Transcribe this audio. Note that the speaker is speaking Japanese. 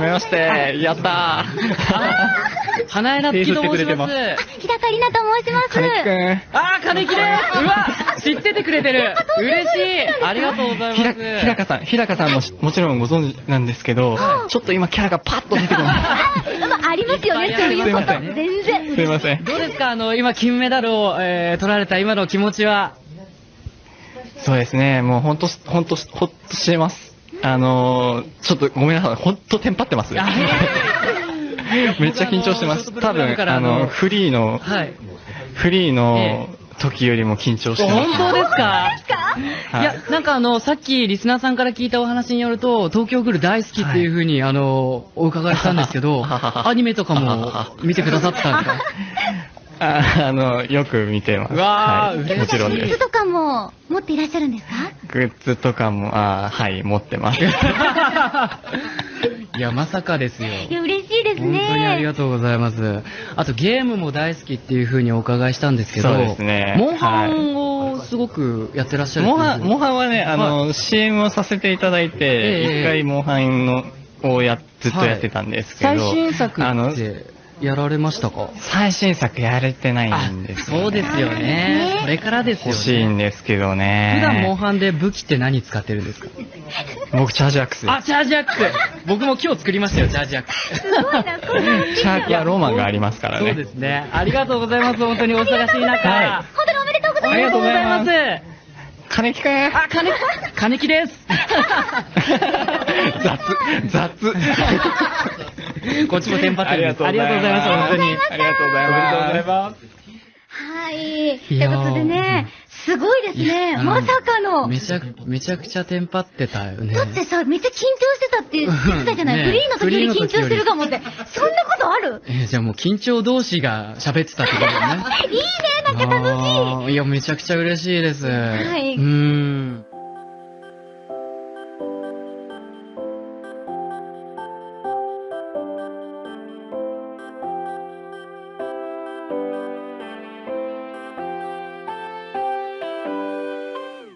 めまして。やったー。花江夏樹と申しま。手振ってくれてます日高里奈と申します。金木くん。あー、金木ですうわ知っててくれてる嬉しいありがとうございます。ひらかさん、ひらかさんもしもちろんご存知なんですけど、ちょっと今キャラがパッと出てこない。まあ、ありますよね、そういうこと。すいません全然。すいません。どうですか？あの、今金メダルを、えー、取られた今の気持ちは。そうですね、もうほんと、ほんと、ほっとしてます。あのー、ちょっとごめんなさい、ほんとテンパってます。あ めっちゃ緊張してます。多分、からあのフリーの、はい。フリーの時よりも緊張してます。本当ですか？はいいや、なんかあの、さっきリスナーさんから聞いたお話によると、東京グル大好きっていうふうに、あの、お伺いしたんですけど、アニメとかも見てくださってたんですか？ああの、よく見てます。うわーはい、もちろんです。グッズとかも持っていらっしゃるんですか？グッズとかも、あーはい、持ってます。いや、まさかですよ。いや、嬉しいです本ね。当にありがとうございます。あとゲームも大好きっていうふうにお伺いしたんですけど、そうですねモンハンをすごくやってらっしゃるモンハン、モンンハンはね、あの、CM をさせていただいえて、え一回モンハンの、をや、ずっとやってたんですけど、最新作あのやられましたか？最新作やれてないあんですよ、ね。そうですよねね。これからですよね。欲しいんですけどね。普段モンハンで武器って何使ってるんですか？僕、チャージアックス。あ、チャージアックス僕も今日作りましたよ、チャージアックス。すごいな、これ。チャージはロマンがありますからね。そうですね。ありがとうございます。本当にお忙しい中。は本当におめでとうございます。ありがとうございます。金木くんあ、金、金木です。雑、雑。こっちもテンパってありるんです。がとうございます。ありがとうございます、本当に。ありがとうございます。おめでとうございます。はい。ということでね、すごいですね。まさかの。めちゃく、めちゃくちゃテンパってたよね。だってさ、めっちゃ緊張してたって言ってたじゃない、ねフリーの時より緊張してるかもって。そんなことある？えーじゃあもう緊張同士が喋ってたってことだね。いいね、なんか楽しい。いや、めちゃくちゃ嬉しいうです。いうーん。